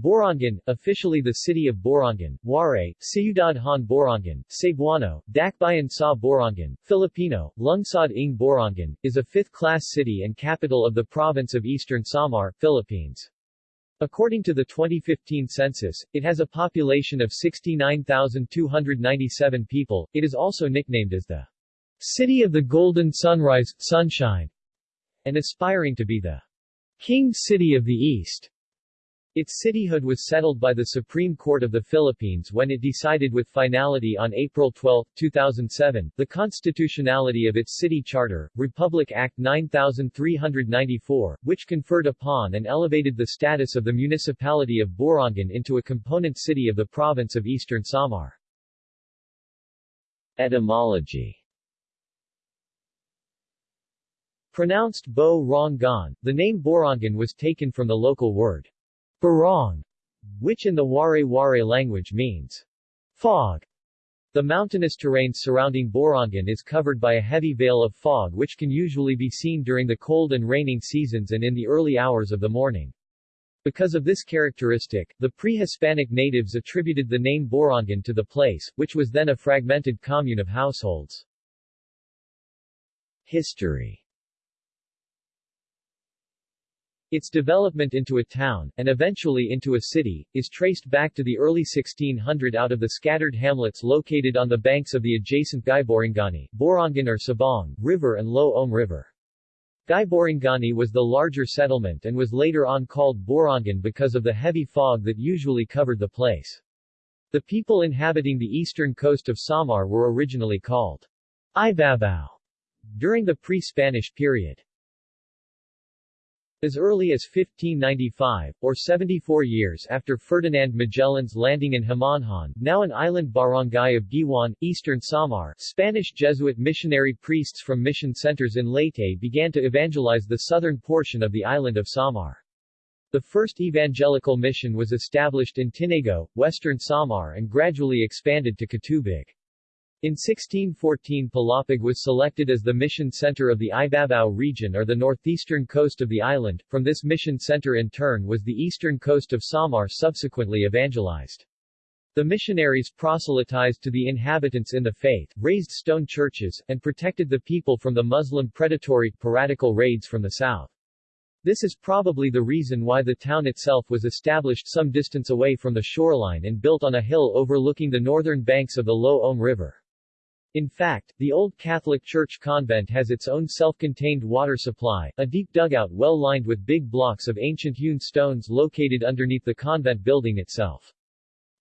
Borongan, officially the city of Borongan, Waray, Ciudad Han Borongan, Cebuano, Dakbayan sa Borongan, Filipino, Lungsod ng Borongan, is a fifth-class city and capital of the province of Eastern Samar, Philippines. According to the 2015 census, it has a population of 69,297 people. It is also nicknamed as the City of the Golden Sunrise, Sunshine, and aspiring to be the King City of the East. Its cityhood was settled by the Supreme Court of the Philippines when it decided with finality on April 12, 2007, the constitutionality of its city charter, Republic Act 9394, which conferred upon and elevated the status of the municipality of Borongan into a component city of the province of Eastern Samar. Etymology Pronounced Bo Rong Gon, the name Borongan was taken from the local word Barong, which in the Waray-Waray language means fog. The mountainous terrain surrounding Borongan is covered by a heavy veil of fog which can usually be seen during the cold and raining seasons and in the early hours of the morning. Because of this characteristic, the pre-Hispanic natives attributed the name Borongan to the place, which was then a fragmented commune of households. History its development into a town, and eventually into a city, is traced back to the early 1600 out of the scattered hamlets located on the banks of the adjacent Guyboringani, Borongan or Sabong, River and Lo-Om River. Guyboringani was the larger settlement and was later on called Borongan because of the heavy fog that usually covered the place. The people inhabiting the eastern coast of Samar were originally called Ibabao during the pre-Spanish period. As early as 1595, or 74 years after Ferdinand Magellan's landing in Homonhon, now an island barangay of Guiuan, eastern Samar, Spanish Jesuit missionary priests from mission centers in Leyte began to evangelize the southern portion of the island of Samar. The first evangelical mission was established in Tinago, western Samar and gradually expanded to Catubig. In 1614 Palapag was selected as the mission center of the Ibabao region or the northeastern coast of the island, from this mission center in turn was the eastern coast of Samar subsequently evangelized. The missionaries proselytized to the inhabitants in the faith, raised stone churches, and protected the people from the Muslim predatory, piratical raids from the south. This is probably the reason why the town itself was established some distance away from the shoreline and built on a hill overlooking the northern banks of the Lo-Om River. In fact, the Old Catholic Church convent has its own self-contained water supply, a deep dugout well lined with big blocks of ancient hewn stones located underneath the convent building itself.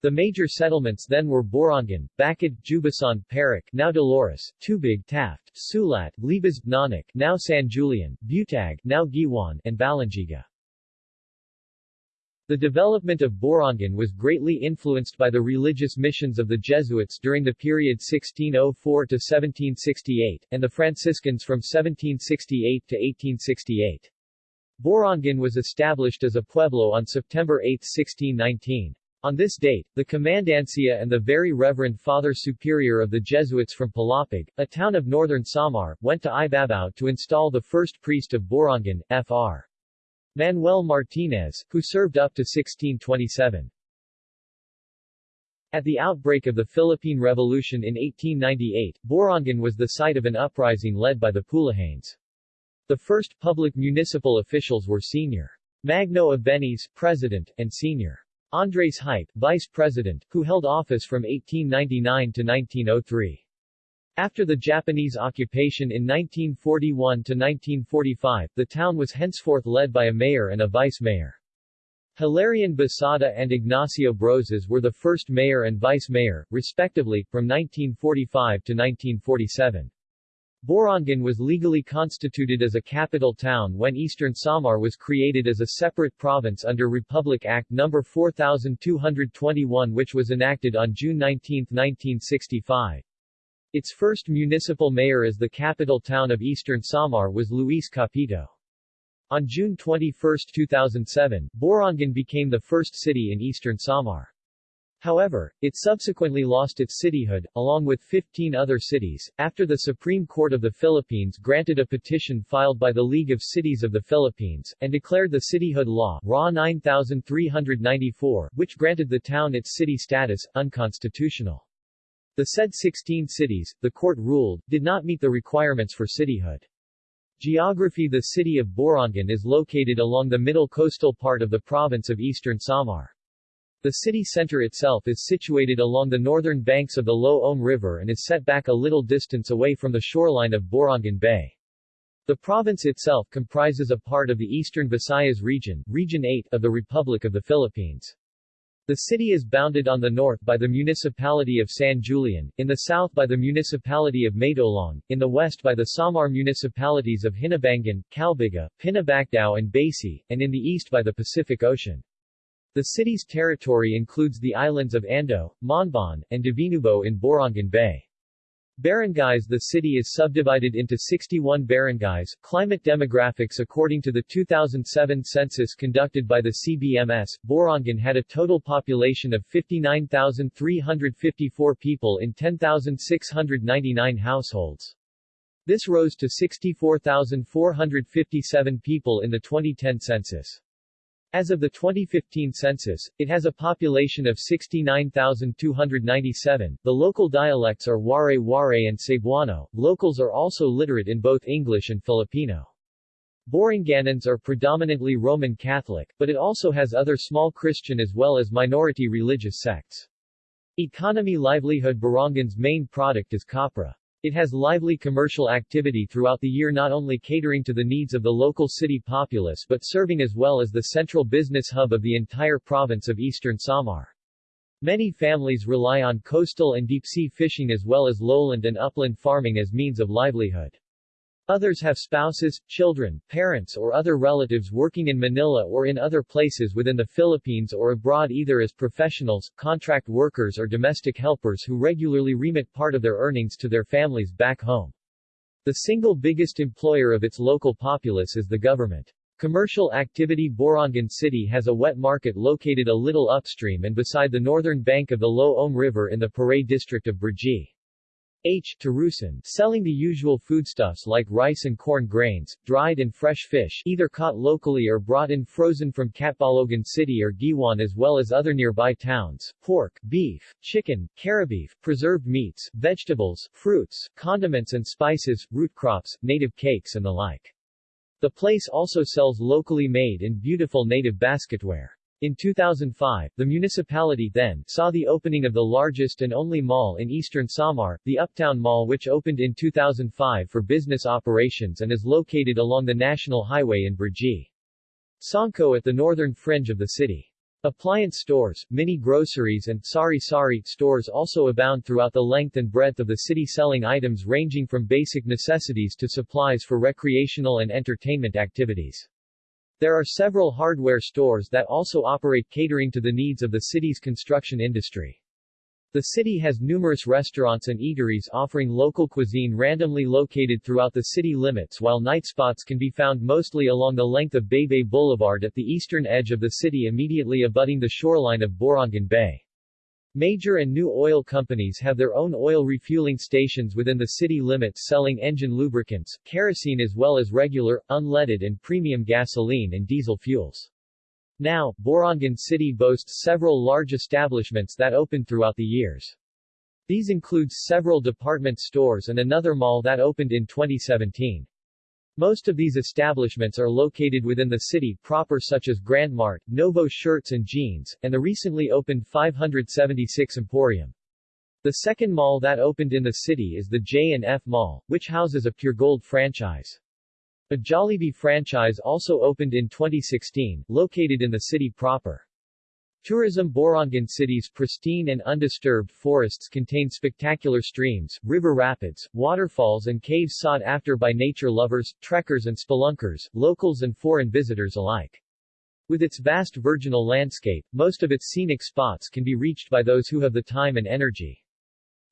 The major settlements then were Borongan, Bacad, Jubasan, Parak, now Dolores, Tubig, Taft, Sulat, Libas, Nanak, now San Julian, Butag, now Guiuan, and Balangiga. The development of Borongan was greatly influenced by the religious missions of the Jesuits during the period 1604 to 1768, and the Franciscans from 1768 to 1868. Borongan was established as a pueblo on September 8, 1619. On this date, the Commandancia and the Very Reverend Father Superior of the Jesuits from Palapag, a town of northern Samar, went to Ibabao to install the first priest of Borongan, Fr. Manuel Martinez, who served up to 1627. At the outbreak of the Philippine Revolution in 1898, Borongan was the site of an uprising led by the Pulahanes. The first public municipal officials were Sr. Magno Abenes, President, and Sr. Andres Hype, Vice President, who held office from 1899 to 1903. After the Japanese occupation in 1941 to 1945, the town was henceforth led by a mayor and a vice-mayor. Hilarion Basada and Ignacio Brozas were the first mayor and vice-mayor, respectively, from 1945 to 1947. Borongan was legally constituted as a capital town when Eastern Samar was created as a separate province under Republic Act No. 4221 which was enacted on June 19, 1965. Its first municipal mayor as the capital town of Eastern Samar was Luis Capito. On June 21, 2007, Borongan became the first city in Eastern Samar. However, it subsequently lost its cityhood, along with 15 other cities, after the Supreme Court of the Philippines granted a petition filed by the League of Cities of the Philippines, and declared the cityhood law RA 9394, which granted the town its city status, unconstitutional. The said 16 cities, the court ruled, did not meet the requirements for cityhood. Geography The city of Borongan is located along the middle coastal part of the province of Eastern Samar. The city center itself is situated along the northern banks of the Lo-Om River and is set back a little distance away from the shoreline of Borongan Bay. The province itself comprises a part of the Eastern Visayas region, Region 8, of the Republic of the Philippines. The city is bounded on the north by the municipality of San Julian, in the south by the municipality of Maydolong, in the west by the Samar municipalities of Hinabangan, Calbiga, Pinabacdao and Basey, and in the east by the Pacific Ocean. The city's territory includes the islands of Ando, Monbon, and Divinubo in Borongan Bay. Barangays The city is subdivided into 61 barangays. Climate demographics According to the 2007 census conducted by the CBMS, Borongan had a total population of 59,354 people in 10,699 households. This rose to 64,457 people in the 2010 census. As of the 2015 census, it has a population of 69,297. The local dialects are Waray-Waray and Cebuano. Locals are also literate in both English and Filipino. Boronganans are predominantly Roman Catholic, but it also has other small Christian as well as minority religious sects. Economy livelihood Borongan's main product is copra. It has lively commercial activity throughout the year not only catering to the needs of the local city populace but serving as well as the central business hub of the entire province of Eastern Samar. Many families rely on coastal and deep-sea fishing as well as lowland and upland farming as means of livelihood. Others have spouses, children, parents or other relatives working in Manila or in other places within the Philippines or abroad either as professionals, contract workers or domestic helpers who regularly remit part of their earnings to their families back home. The single biggest employer of its local populace is the government. Commercial activity Borongan City has a wet market located a little upstream and beside the northern bank of the Lo-Om River in the Paray district of Brgy. H. Tarusan, selling the usual foodstuffs like rice and corn grains, dried and fresh fish either caught locally or brought in frozen from Catbalogan City or Guiuan as well as other nearby towns, pork, beef, chicken, carabeef, preserved meats, vegetables, fruits, condiments and spices, root crops, native cakes and the like. The place also sells locally made and beautiful native basketware. In 2005, the municipality then saw the opening of the largest and only mall in eastern Samar, the Uptown Mall which opened in 2005 for business operations and is located along the National Highway in Brgy. Sangco at the northern fringe of the city. Appliance stores, mini groceries and sari-sari stores also abound throughout the length and breadth of the city selling items ranging from basic necessities to supplies for recreational and entertainment activities. There are several hardware stores that also operate catering to the needs of the city's construction industry. The city has numerous restaurants and eateries offering local cuisine randomly located throughout the city limits while night spots can be found mostly along the length of Baybay Boulevard at the eastern edge of the city immediately abutting the shoreline of Borongan Bay. Major and new oil companies have their own oil refueling stations within the city limits selling engine lubricants, kerosene as well as regular, unleaded and premium gasoline and diesel fuels. Now, Borongan City boasts several large establishments that opened throughout the years. These include several department stores and another mall that opened in 2017. Most of these establishments are located within the city proper such as Grand Mart, Novo Shirts and Jeans, and the recently opened 576 Emporium. The second mall that opened in the city is the J&F Mall, which houses a Puregold franchise. A Jollibee franchise also opened in 2016, located in the city proper. Tourism Borongan City's pristine and undisturbed forests contain spectacular streams, river rapids, waterfalls and caves sought after by nature lovers, trekkers and spelunkers, locals and foreign visitors alike. With its vast virginal landscape, most of its scenic spots can be reached by those who have the time and energy.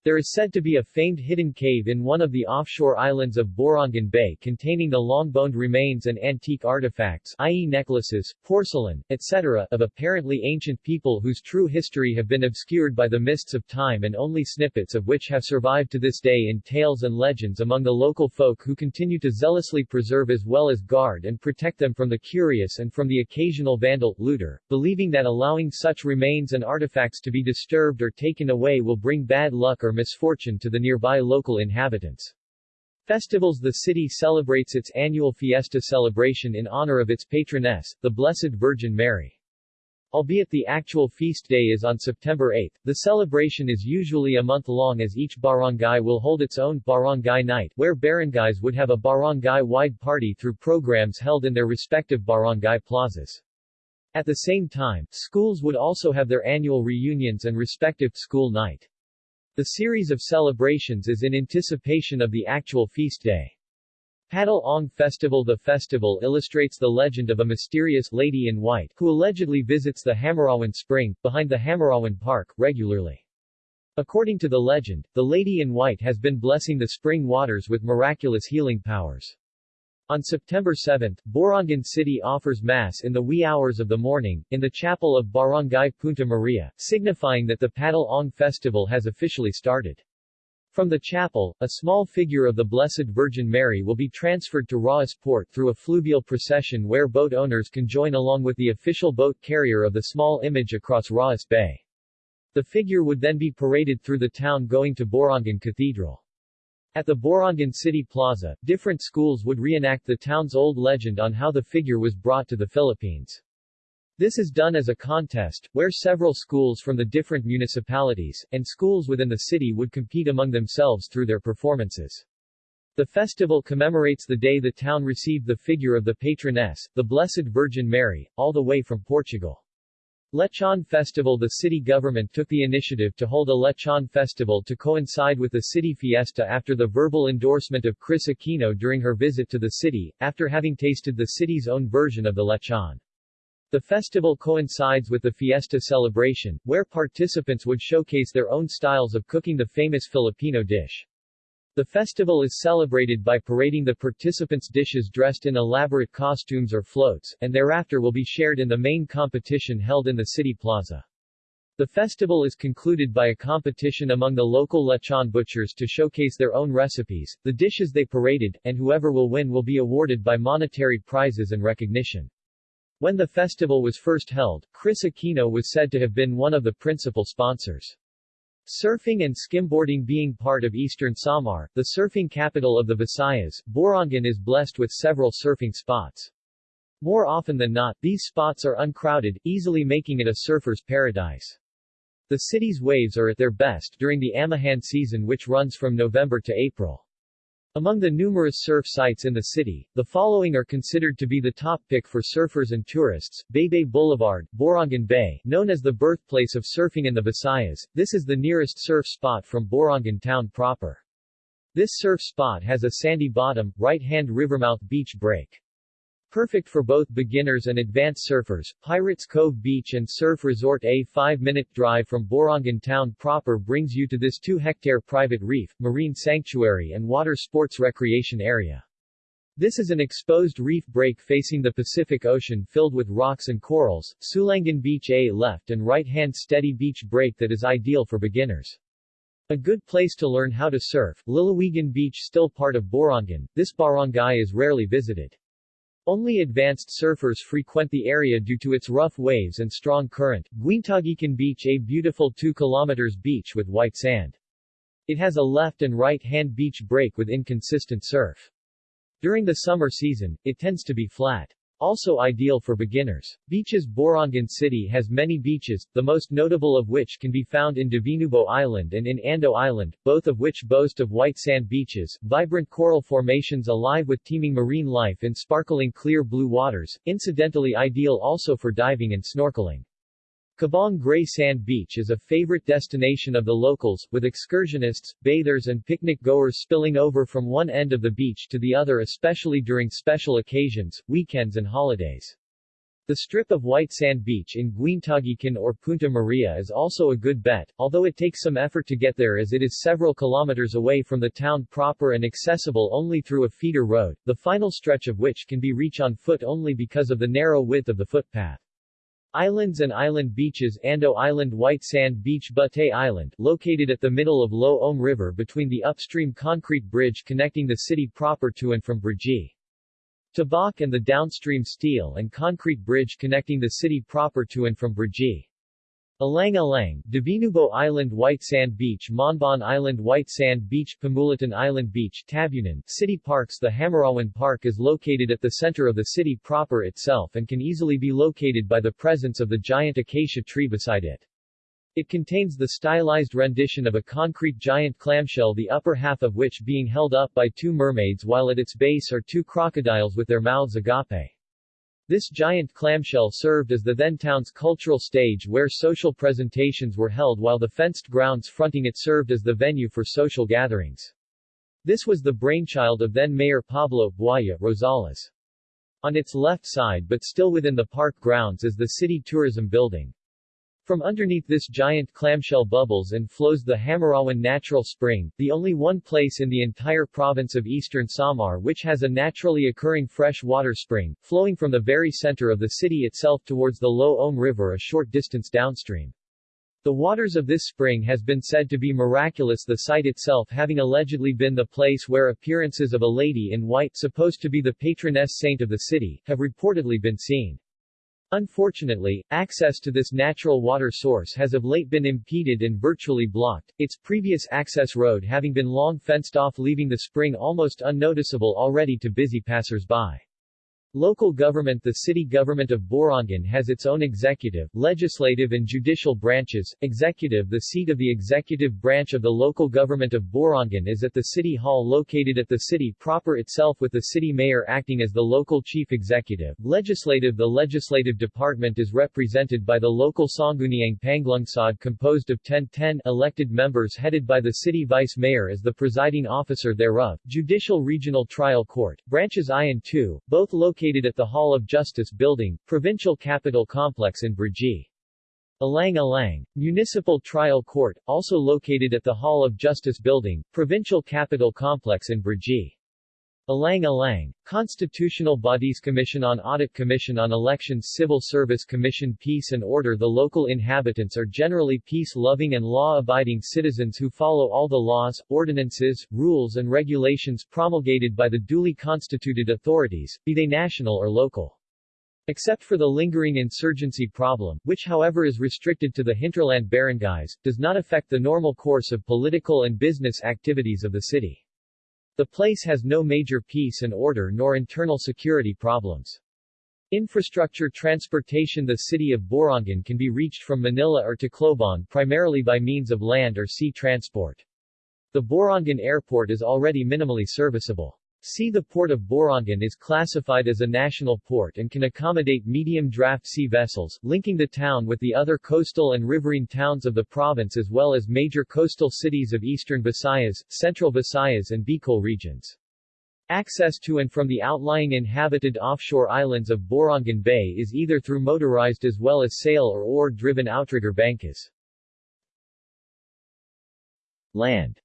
There is said to be a famed hidden cave in one of the offshore islands of Borongan Bay containing the long-boned remains and antique artifacts i.e. necklaces, porcelain, etc. of apparently ancient people whose true history have been obscured by the mists of time and only snippets of which have survived to this day in tales and legends among the local folk who continue to zealously preserve as well as guard and protect them from the curious and from the occasional vandal, looter, believing that allowing such remains and artifacts to be disturbed or taken away will bring bad luck or misfortune to the nearby local inhabitants. Festivals The city celebrates its annual fiesta celebration in honor of its patroness, the Blessed Virgin Mary. Albeit the actual feast day is on September 8, the celebration is usually a month long as each barangay will hold its own barangay night where barangays would have a barangay-wide party through programs held in their respective barangay plazas. At the same time, schools would also have their annual reunions and respective school night. The series of celebrations is in anticipation of the actual feast day. Padul-ong Festival The festival illustrates the legend of a mysterious lady in white who allegedly visits the Hamarawan Spring, behind the Hamarawan Park, regularly. According to the legend, the lady in white has been blessing the spring waters with miraculous healing powers. On September 7, Borongan City offers Mass in the wee hours of the morning, in the chapel of Barangay Punta Maria, signifying that the Padul-ong Festival has officially started. From the chapel, a small figure of the Blessed Virgin Mary will be transferred to Raas Port through a fluvial procession where boat owners can join along with the official boat carrier of the small image across Raas Bay. The figure would then be paraded through the town going to Borongan Cathedral. At the Borongan City Plaza, different schools would reenact the town's old legend on how the figure was brought to the Philippines. This is done as a contest, where several schools from the different municipalities, and schools within the city would compete among themselves through their performances. The festival commemorates the day the town received the figure of the patroness, the Blessed Virgin Mary, all the way from Portugal. Lechon Festival The city government took the initiative to hold a Lechon Festival to coincide with the city fiesta after the verbal endorsement of Kris Aquino during her visit to the city, after having tasted the city's own version of the lechon. The festival coincides with the fiesta celebration, where participants would showcase their own styles of cooking the famous Filipino dish. The festival is celebrated by parading the participants' dishes dressed in elaborate costumes or floats, and thereafter will be shared in the main competition held in the city plaza. The festival is concluded by a competition among the local lechon butchers to showcase their own recipes, the dishes they paraded, and whoever will win will be awarded by monetary prizes and recognition. When the festival was first held, Kris Aquino was said to have been one of the principal sponsors. Surfing and skimboarding being part of eastern Samar, the surfing capital of the Visayas, Borongan is blessed with several surfing spots. More often than not, these spots are uncrowded, easily making it a surfer's paradise. The city's waves are at their best during the Amihan season which runs from November to April. Among the numerous surf sites in the city, the following are considered to be the top pick for surfers and tourists. Baybay Boulevard, Borongan Bay, known as the birthplace of surfing in the Visayas, this is the nearest surf spot from Borongan town proper. This surf spot has a sandy bottom, right-hand rivermouth beach break. Perfect for both beginners and advanced surfers, Pirates Cove Beach and Surf Resort a 5-minute drive from Borongan town proper brings you to this 2-hectare private reef, marine sanctuary and water sports recreation area. This is an exposed reef break facing the Pacific Ocean filled with rocks and corals, Sulangan Beach a left and right-hand steady beach break that is ideal for beginners. A good place to learn how to surf, Lalawigan Beach still part of Borongan, this barangay is rarely visited. Only advanced surfers frequent the area due to its rough waves and strong current. Guintagican Beach a beautiful 2 km beach with white sand. It has a left and right-hand beach break with inconsistent surf. During the summer season, it tends to be flat. Also ideal for beginners. Beaches Borongan City has many beaches, the most notable of which can be found in Divinubo Island and in Ando Island, both of which boast of white sand beaches, vibrant coral formations alive with teeming marine life in sparkling clear blue waters, incidentally ideal also for diving and snorkeling. Cabong Gray Sand Beach is a favorite destination of the locals, with excursionists, bathers and picnic goers spilling over from one end of the beach to the other especially during special occasions, weekends and holidays. The strip of white sand beach in Guintaguican or Punta Maria is also a good bet, although it takes some effort to get there as it is several kilometers away from the town proper and accessible only through a feeder road, the final stretch of which can be reached on foot only because of the narrow width of the footpath. Islands and island beaches Ando Island White Sand Beach Butay Island, located at the middle of Lo Om River between the upstream concrete bridge connecting the city proper to and from Brgy. Tabak and the downstream steel and concrete bridge connecting the city proper to and from Brgy. Alang Alang, Divinubo Island White Sand Beach Monbon Island White Sand Beach Pamulitan Island Beach Tabunan, City Parks The Hamarawan Park is located at the center of the city proper itself and can easily be located by the presence of the giant acacia tree beside it. It contains the stylized rendition of a concrete giant clamshell the upper half of which being held up by two mermaids while at its base are two crocodiles with their mouths agape. This giant clamshell served as the then town's cultural stage where social presentations were held while the fenced grounds fronting it served as the venue for social gatherings. This was the brainchild of then-Mayor Pablo Buaya Rosales. On its left side but still within the park grounds is the city tourism building. From underneath this giant clamshell bubbles and flows the Hamarawan Natural Spring, the only one place in the entire province of Eastern Samar which has a naturally occurring fresh water spring, flowing from the very center of the city itself towards the Lo Om River a short distance downstream. The waters of this spring has been said to be miraculous the site itself having allegedly been the place where appearances of a lady in white supposed to be the patroness saint of the city, have reportedly been seen. Unfortunately, access to this natural water source has of late been impeded and virtually blocked, its previous access road having been long fenced off leaving the spring almost unnoticeable already to busy passers-by. Local government The city government of Borongan has its own executive, legislative and judicial branches. Executive The seat of the executive branch of the local government of Borongan is at the City Hall located at the city proper itself with the city mayor acting as the local chief executive. Legislative The legislative department is represented by the local Sangguniang Panlungsod composed of 10-10 elected members headed by the city vice mayor as the presiding officer thereof. Judicial Regional Trial Court, branches I and II, both located located at the Hall of Justice Building, Provincial Capital Complex in Brgy. Alang Alang. Municipal Trial Court, also located at the Hall of Justice Building, Provincial Capital Complex in Brgy. Alang Alang. Constitutional Bodies Commission on Audit Commission on Elections Civil Service Commission Peace and Order The local inhabitants are generally peace-loving and law-abiding citizens who follow all the laws, ordinances, rules and regulations promulgated by the duly constituted authorities, be they national or local. Except for the lingering insurgency problem, which however is restricted to the hinterland barangays, does not affect the normal course of political and business activities of the city. The place has no major peace and order nor internal security problems. Infrastructure transportation The city of Borongan can be reached from Manila or Tacloban primarily by means of land or sea transport. The Borongan Airport is already minimally serviceable. Sea the Port of Borongan is classified as a national port and can accommodate medium-draft sea vessels, linking the town with the other coastal and riverine towns of the province as well as major coastal cities of eastern Visayas, central Visayas and Bicol regions. Access to and from the outlying inhabited offshore islands of Borongan Bay is either through motorized as well as sail or oar-driven outrigger bankas. Land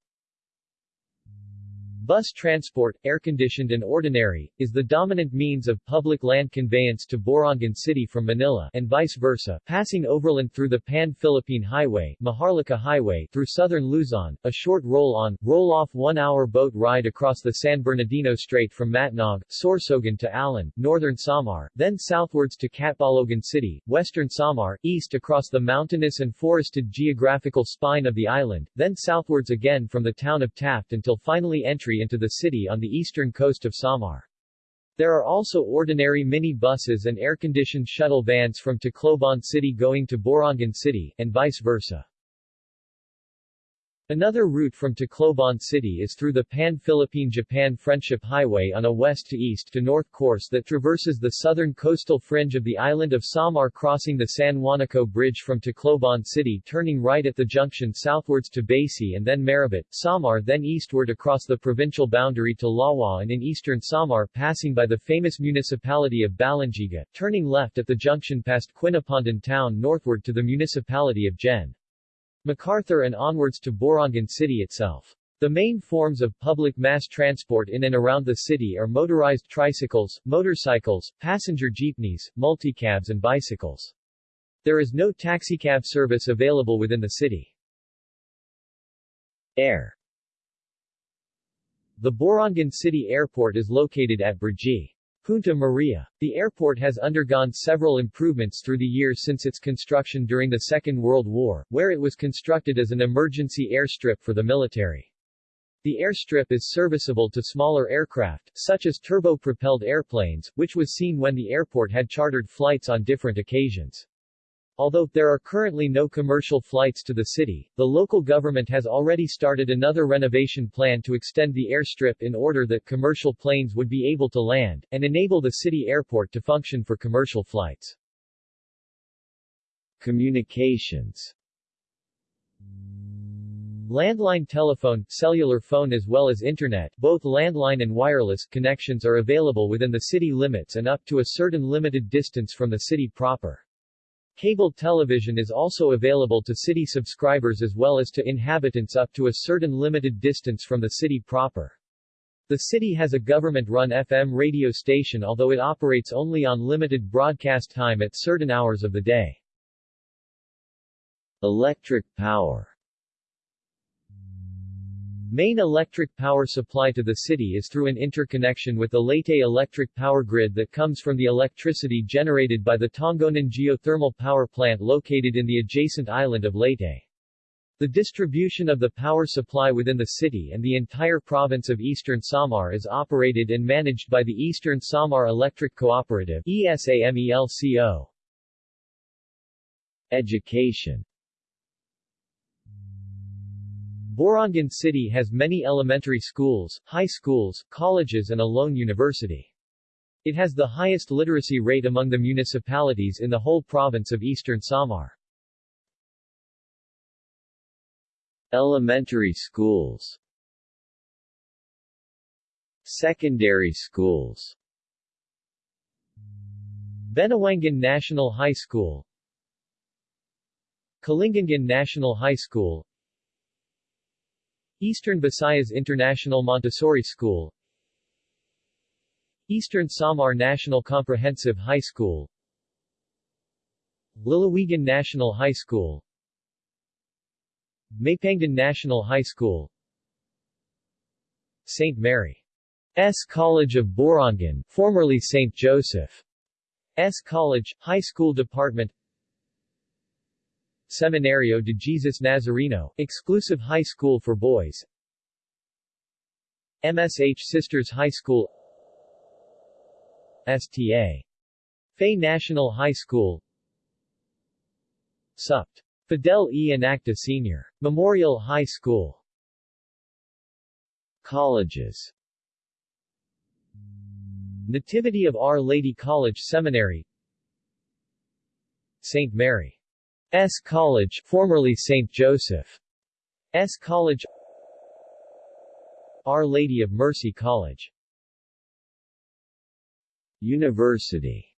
Bus transport, air-conditioned and ordinary, is the dominant means of public land conveyance to Borongan City from Manila and vice versa, passing overland through the Pan-Philippine Highway, Maharlika Highway, through southern Luzon, a short roll-on, roll-off one-hour boat ride across the San Bernardino Strait from Matnog, Sorsogon to Allen, northern Samar, then southwards to Catbalogan City, western Samar, east across the mountainous and forested geographical spine of the island, then southwards again from the town of Taft until finally entry entry into the city on the eastern coast of Samar. There are also ordinary mini buses and air-conditioned shuttle vans from Tacloban City going to Borongan City, and vice versa. Another route from Tacloban City is through the Pan-Philippine-Japan Friendship Highway on a west-to-east to north course that traverses the southern coastal fringe of the island of Samar crossing the San Juanico Bridge from Tacloban City turning right at the junction southwards to Basey and then Marabut, Samar then eastward across the provincial boundary to Lawaan in eastern Samar passing by the famous municipality of Balangiga, turning left at the junction past Quinapondan town northward to the municipality of Gen. MacArthur and onwards to Borongan City itself. The main forms of public mass transport in and around the city are motorized tricycles, motorcycles, passenger jeepneys, multicabs and bicycles. There is no taxicab service available within the city. Air The Borongan City Airport is located at Brgy. Punta Maria. The airport has undergone several improvements through the years since its construction during the Second World War, where it was constructed as an emergency airstrip for the military. The airstrip is serviceable to smaller aircraft, such as turbo-propelled airplanes, which was seen when the airport had chartered flights on different occasions. Although, there are currently no commercial flights to the city, the local government has already started another renovation plan to extend the airstrip in order that commercial planes would be able to land, and enable the city airport to function for commercial flights. Communications Landline telephone, cellular phone as well as internet both landline and wireless connections are available within the city limits and up to a certain limited distance from the city proper. Cable television is also available to city subscribers as well as to inhabitants up to a certain limited distance from the city proper. The city has a government-run FM radio station although it operates only on limited broadcast time at certain hours of the day. Electric power Main electric power supply to the city is through an interconnection with the Leyte electric power grid that comes from the electricity generated by the Tongonan geothermal power plant located in the adjacent island of Leyte. The distribution of the power supply within the city and the entire province of Eastern Samar is operated and managed by the Eastern Samar Electric Cooperative ESAMELCO. Education Borongan City has many elementary schools, high schools, colleges and a lone university. It has the highest literacy rate among the municipalities in the whole province of Eastern Samar. Elementary schools Secondary schools Benawangan National High School Kalingangan National High School Eastern Visayas International Montessori School Eastern Samar National Comprehensive High School Lalawigan National High School Mapangdan National High School St. Mary's College of Borongan, formerly St. Joseph's College, High School Department Seminario de Jesus Nazareno, exclusive high school for boys MSH Sisters High School STA. Fay National High School Supt. Fidel E. Anacta Sr. Memorial High School Colleges Nativity of Our Lady College Seminary St. Mary S. College formerly St. Joseph S. College Our Lady of Mercy College University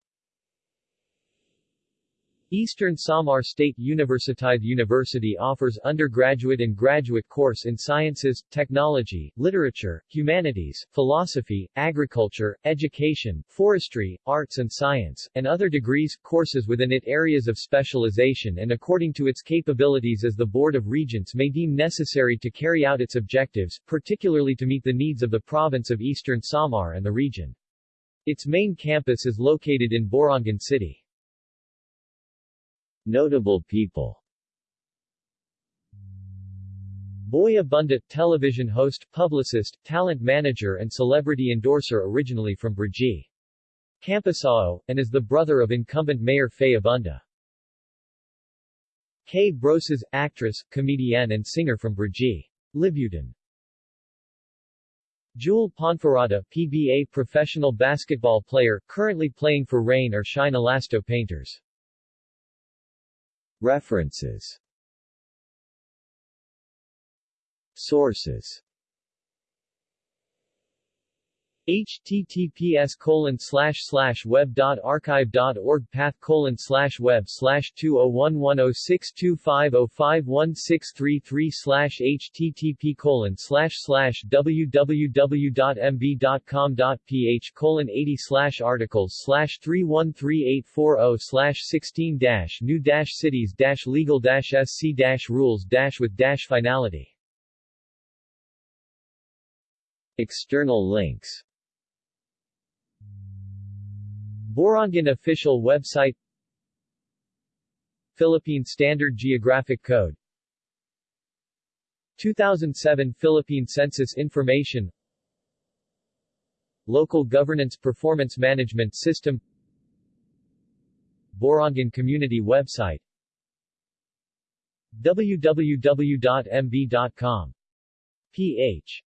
Eastern Samar State Universiteit University offers undergraduate and graduate course in sciences, technology, literature, humanities, philosophy, agriculture, education, forestry, arts and science, and other degrees, courses within it areas of specialization and according to its capabilities as the Board of Regents may deem necessary to carry out its objectives, particularly to meet the needs of the province of Eastern Samar and the region. Its main campus is located in Borongan City. Notable people Boy Abunda, television host, publicist, talent manager and celebrity endorser originally from Brgy. Campisao, and is the brother of incumbent Mayor Fe Abunda. K Brosas, actress, comedienne and singer from Brgy. Libutin. Jewel Ponferrada, PBA professional basketball player, currently playing for Rain or Shine Elasto Painters. References. Sources https colon slash slash web dot archive dot org path colon slash web slash two oh one one oh six two five oh five one six three three slash http colon slash slash www dot com dot ph colon eighty slash articles slash three one three eight four oh slash sixteen dash new dash cities dash legal dash sc dash rules dash with dash finality. External links Borongan official website. Philippine Standard Geographic Code. 2007 Philippine Census Information. Local Governance Performance Management System. Borongan Community Website. www.mb.com. ph